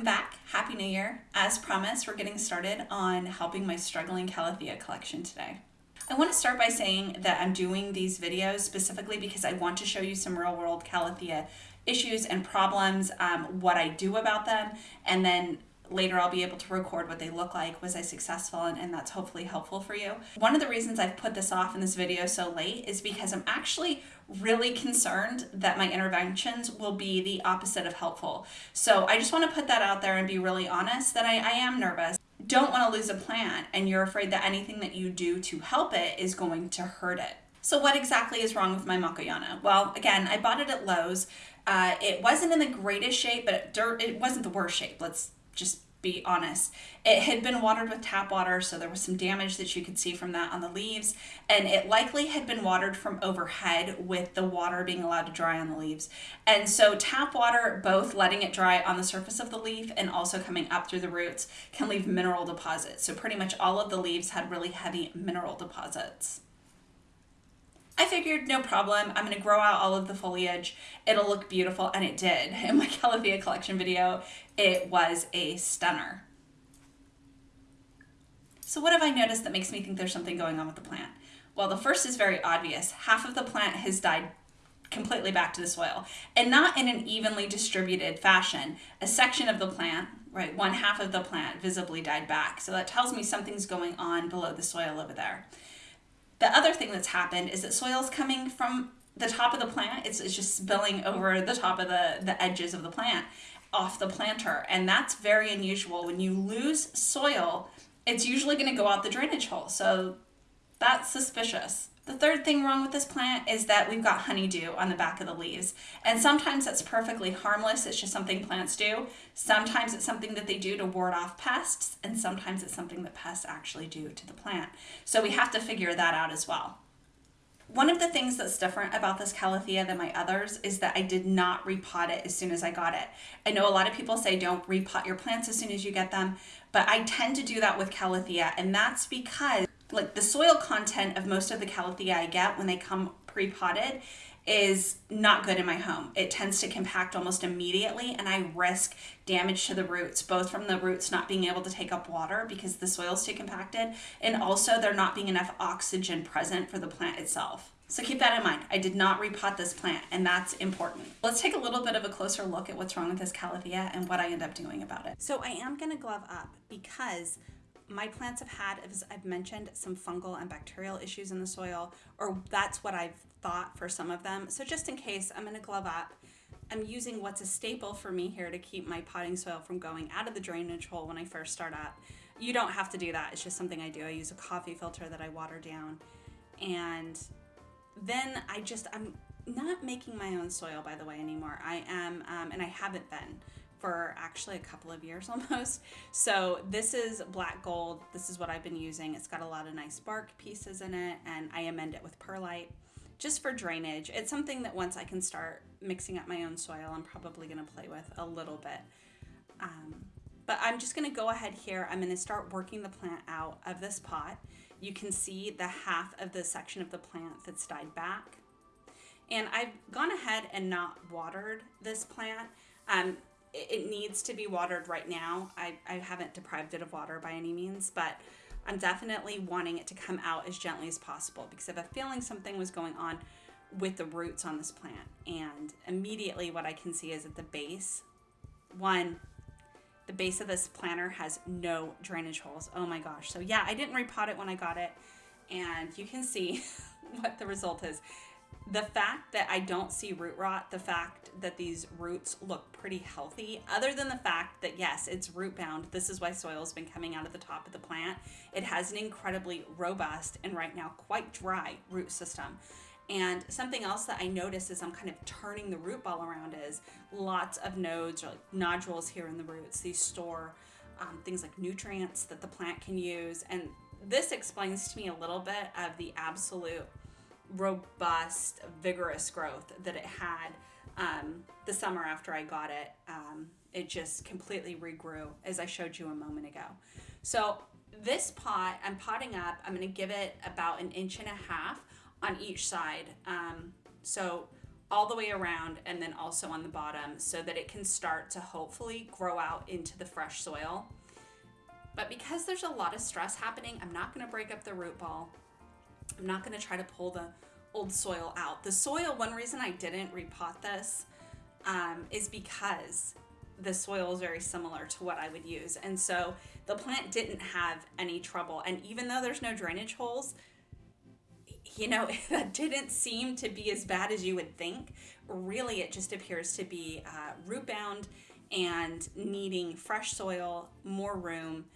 Welcome back. Happy New Year. As promised, we're getting started on helping my struggling Calathea collection today. I want to start by saying that I'm doing these videos specifically because I want to show you some real world Calathea issues and problems, um, what I do about them, and then later I'll be able to record what they look like. Was I successful? And, and that's hopefully helpful for you. One of the reasons I've put this off in this video so late is because I'm actually really concerned that my interventions will be the opposite of helpful. So I just want to put that out there and be really honest that I, I am nervous. Don't want to lose a plant and you're afraid that anything that you do to help it is going to hurt it. So what exactly is wrong with my Makoyana? Well, again, I bought it at Lowe's. Uh, it wasn't in the greatest shape, but it, it wasn't the worst shape. Let's just be honest. It had been watered with tap water, so there was some damage that you could see from that on the leaves, and it likely had been watered from overhead with the water being allowed to dry on the leaves. And so tap water, both letting it dry on the surface of the leaf and also coming up through the roots, can leave mineral deposits. So pretty much all of the leaves had really heavy mineral deposits. I figured no problem, I'm gonna grow out all of the foliage, it'll look beautiful, and it did. In my Calathea collection video, it was a stunner. So what have I noticed that makes me think there's something going on with the plant? Well, the first is very obvious. Half of the plant has died completely back to the soil and not in an evenly distributed fashion. A section of the plant, right, one half of the plant visibly died back. So that tells me something's going on below the soil over there. The other thing that's happened is that soil is coming from the top of the plant. It's, it's just spilling over the top of the, the edges of the plant off the planter. And that's very unusual. When you lose soil, it's usually going to go out the drainage hole. So that's suspicious. The third thing wrong with this plant is that we've got honeydew on the back of the leaves. And sometimes that's perfectly harmless, it's just something plants do. Sometimes it's something that they do to ward off pests, and sometimes it's something that pests actually do to the plant. So we have to figure that out as well. One of the things that's different about this Calathea than my others is that I did not repot it as soon as I got it. I know a lot of people say don't repot your plants as soon as you get them, but I tend to do that with Calathea, and that's because like the soil content of most of the calathea I get when they come pre-potted is not good in my home. It tends to compact almost immediately and I risk damage to the roots, both from the roots not being able to take up water because the soil is too compacted and also there not being enough oxygen present for the plant itself. So keep that in mind. I did not repot this plant and that's important. Let's take a little bit of a closer look at what's wrong with this calathea and what I end up doing about it. So I am gonna glove up because my plants have had, as I've mentioned, some fungal and bacterial issues in the soil, or that's what I've thought for some of them. So just in case, I'm gonna glove up. I'm using what's a staple for me here to keep my potting soil from going out of the drainage hole when I first start up. You don't have to do that, it's just something I do. I use a coffee filter that I water down. And then I just, I'm not making my own soil, by the way, anymore. I am, um, and I haven't been for actually a couple of years almost. So this is black gold. This is what I've been using. It's got a lot of nice bark pieces in it and I amend it with perlite just for drainage. It's something that once I can start mixing up my own soil, I'm probably gonna play with a little bit. Um, but I'm just gonna go ahead here. I'm gonna start working the plant out of this pot. You can see the half of the section of the plant that's died back. And I've gone ahead and not watered this plant. Um, it needs to be watered right now. I, I haven't deprived it of water by any means, but I'm definitely wanting it to come out as gently as possible because I have a feeling something was going on with the roots on this plant. And immediately what I can see is at the base, one, the base of this planter has no drainage holes. Oh my gosh. So yeah, I didn't repot it when I got it. And you can see what the result is the fact that I don't see root rot, the fact that these roots look pretty healthy, other than the fact that yes, it's root bound, this is why soil has been coming out of the top of the plant. It has an incredibly robust and right now quite dry root system. And something else that I notice as I'm kind of turning the root ball around is lots of nodes or like nodules here in the roots. These store um, things like nutrients that the plant can use. And this explains to me a little bit of the absolute robust, vigorous growth that it had um, the summer after I got it. Um, it just completely regrew as I showed you a moment ago. So this pot I'm potting up, I'm gonna give it about an inch and a half on each side. Um, so all the way around and then also on the bottom so that it can start to hopefully grow out into the fresh soil. But because there's a lot of stress happening, I'm not going to break up the root ball. I'm not going to try to pull the old soil out. The soil, one reason I didn't repot this um, is because the soil is very similar to what I would use. And so the plant didn't have any trouble. And even though there's no drainage holes, you know, that didn't seem to be as bad as you would think. Really, it just appears to be uh, root bound and needing fresh soil, more room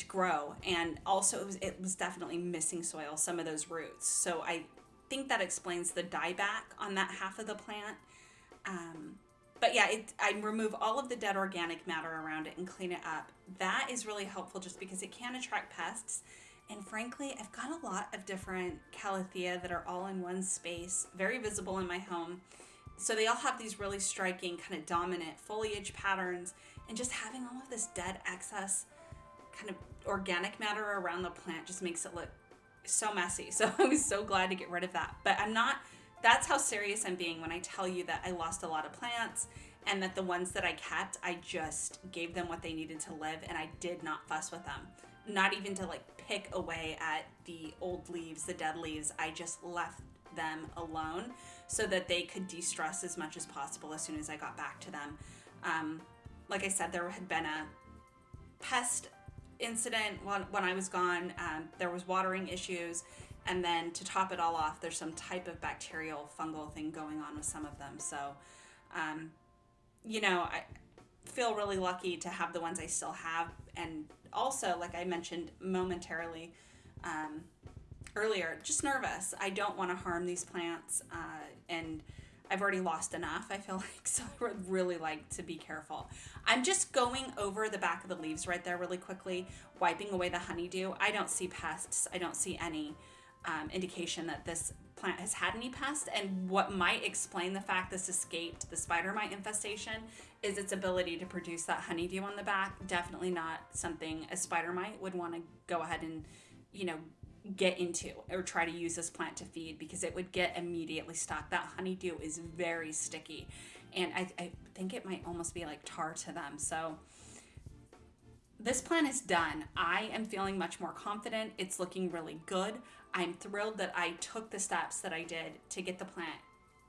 to grow. And also, it was, it was definitely missing soil, some of those roots. So I think that explains the dieback on that half of the plant. Um, but yeah, it, I remove all of the dead organic matter around it and clean it up. That is really helpful just because it can attract pests. And frankly, I've got a lot of different calathea that are all in one space, very visible in my home. So they all have these really striking kind of dominant foliage patterns and just having all of this dead excess kind of organic matter around the plant just makes it look so messy. So I was so glad to get rid of that. But I'm not, that's how serious I'm being when I tell you that I lost a lot of plants and that the ones that I kept, I just gave them what they needed to live and I did not fuss with them. Not even to like pick away at the old leaves, the dead leaves. I just left them alone so that they could de-stress as much as possible as soon as I got back to them. Um, like I said, there had been a pest incident when, when I was gone. Um, there was watering issues. And then to top it all off, there's some type of bacterial fungal thing going on with some of them. So, um, you know, I feel really lucky to have the ones I still have. And also, like I mentioned momentarily, um, earlier, just nervous. I don't want to harm these plants, uh, and I've already lost enough, I feel like, so I would really like to be careful. I'm just going over the back of the leaves right there really quickly, wiping away the honeydew. I don't see pests, I don't see any um, indication that this plant has had any pests, and what might explain the fact this escaped the spider mite infestation is its ability to produce that honeydew on the back. Definitely not something a spider mite would want to go ahead and, you know, get into or try to use this plant to feed because it would get immediately stuck. That honeydew is very sticky and I, I think it might almost be like tar to them. So this plant is done. I am feeling much more confident. It's looking really good. I'm thrilled that I took the steps that I did to get the plant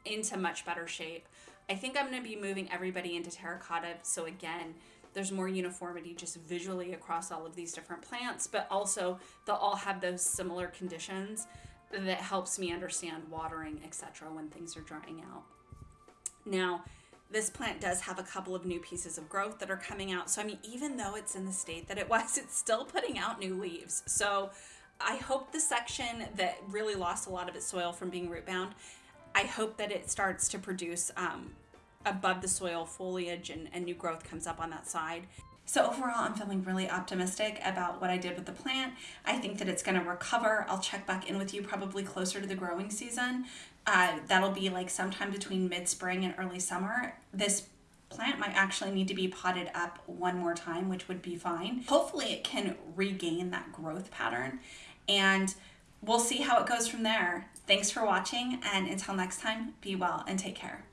into much better shape. I think I'm going to be moving everybody into terracotta. So again, there's more uniformity just visually across all of these different plants, but also they'll all have those similar conditions that helps me understand watering, etc. when things are drying out. Now, this plant does have a couple of new pieces of growth that are coming out. So, I mean, even though it's in the state that it was, it's still putting out new leaves. So, I hope the section that really lost a lot of its soil from being root bound, I hope that it starts to produce um, above the soil foliage and, and new growth comes up on that side. So overall, I'm feeling really optimistic about what I did with the plant. I think that it's going to recover. I'll check back in with you probably closer to the growing season. Uh, that'll be like sometime between mid-spring and early summer. This plant might actually need to be potted up one more time, which would be fine. Hopefully it can regain that growth pattern and we'll see how it goes from there. Thanks for watching and until next time, be well and take care.